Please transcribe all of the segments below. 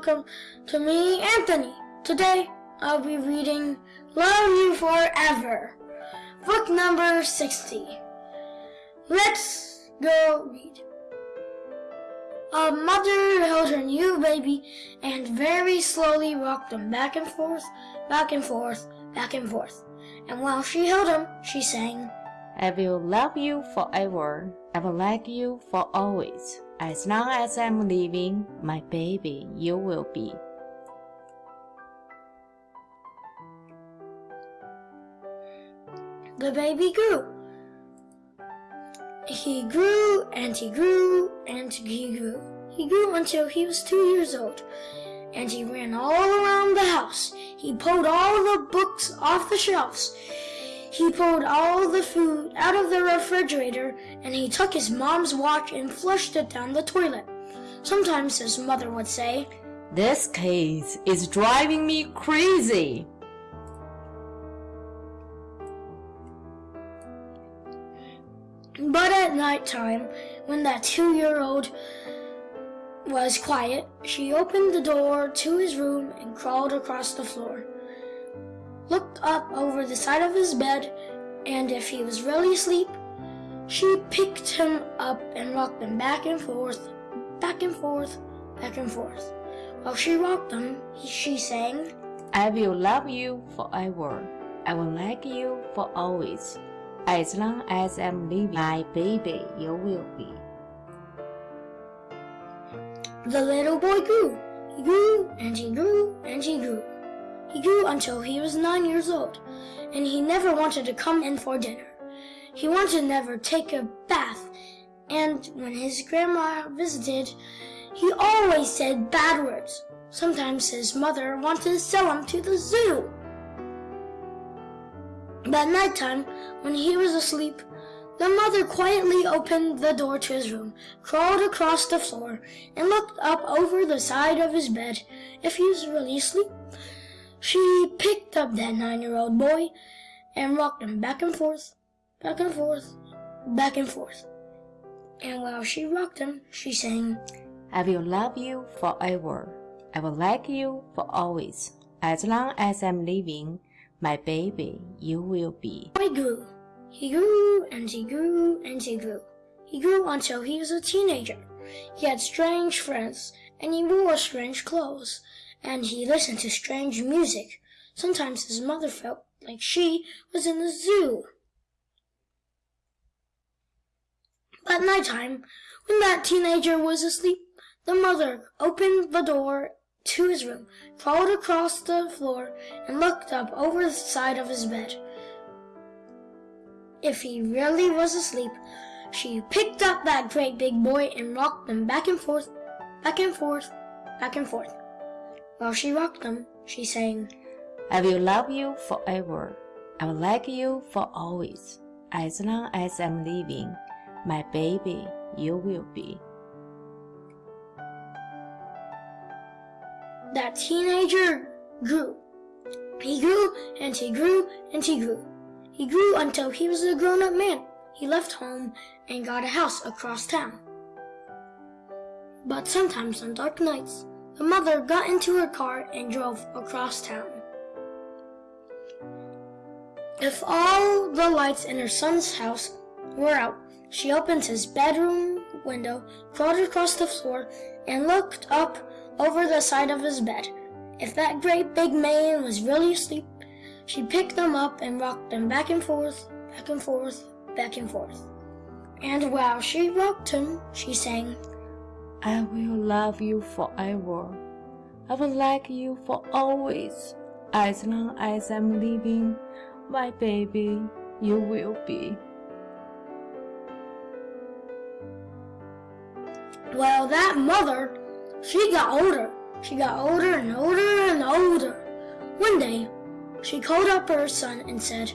welcome to me, Anthony. Today I'll be reading Love You Forever, book number 60. Let's go read. A mother held her new baby and very slowly rocked him back and forth, back and forth, back and forth. And while she held him, she sang, I will love you forever. I will like you for always. As long as I'm living, my baby, you will be. The baby grew. He grew and he grew and he grew. He grew until he was two years old. And he ran all around the house. He pulled all the books off the shelves. He pulled all the food out of the refrigerator and he took his mom's watch and flushed it down the toilet. Sometimes his mother would say, This case is driving me crazy. But at night time, when that two year old was quiet, she opened the door to his room and crawled across the floor, looked up over the side of his bed, and if he was really asleep, she picked him up and rocked him back and forth, back and forth, back and forth. While she rocked him, she sang, I will love you forever. I will like you for always. As long as I'm living, my baby, you will be. The little boy grew. He grew and he grew and he grew. Grew until he was nine years old, and he never wanted to come in for dinner. He wanted to never take a bath, and when his grandma visited, he always said bad words. Sometimes his mother wanted to sell him to the zoo. But nighttime, when he was asleep, the mother quietly opened the door to his room, crawled across the floor, and looked up over the side of his bed if he was really asleep. She picked up that nine-year-old boy and rocked him back and forth, back and forth, back and forth. And while she rocked him, she sang, I will love you forever. I will like you for always. As long as I'm living, my baby, you will be. Boy grew. He grew and he grew and he grew. He grew until he was a teenager. He had strange friends and he wore strange clothes and he listened to strange music. Sometimes his mother felt like she was in the zoo. But nighttime, when that teenager was asleep, the mother opened the door to his room, crawled across the floor, and looked up over the side of his bed. If he really was asleep, she picked up that great big boy and rocked him back and forth, back and forth, back and forth. While she rocked him, she sang, I will love you forever. I will like you for always. As long as I'm living, my baby, you will be. That teenager grew. He grew and he grew and he grew. He grew until he was a grown-up man. He left home and got a house across town. But sometimes on dark nights, the mother got into her car and drove across town. If all the lights in her son's house were out, she opened his bedroom window, crawled across the floor, and looked up over the side of his bed. If that great big man was really asleep, she picked them up and rocked them back and forth, back and forth, back and forth. And while she rocked him, she sang, I will love you forever. I will like you for always. As long as I'm living, my baby, you will be. Well, that mother, she got older. She got older and older and older. One day, she called up her son and said,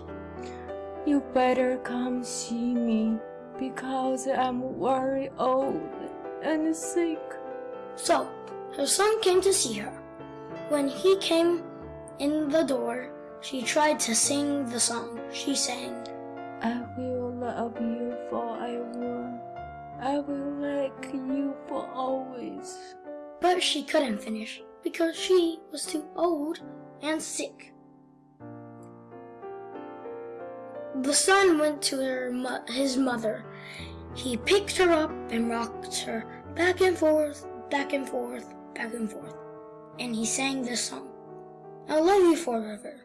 You better come see me because I'm very old and sick. So, her son came to see her. When he came in the door, she tried to sing the song. She sang, I will love you forever. I will like you for always. but she couldn't finish. because she was too old and sick. The son went to her his mother. He picked her up and rocked her back and forth, back and forth, back and forth. And he sang this song. I'll love you forever.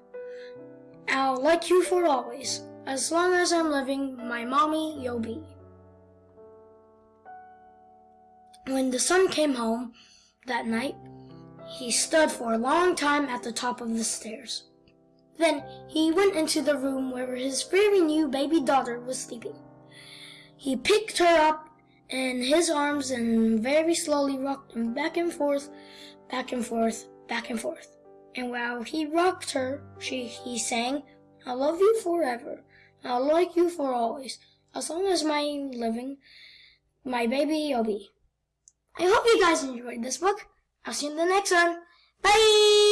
I'll like you for always. As long as I'm living, my mommy you'll be. When the son came home that night, he stood for a long time at the top of the stairs. Then he went into the room where his very new baby daughter was sleeping. He picked her up in his arms and very slowly rocked him back and forth, back and forth, back and forth. And while he rocked her, she, he sang, I love you forever. I'll like you for always. As long as I'm living, my baby you'll be. I hope you guys enjoyed this book. I'll see you in the next one. Bye!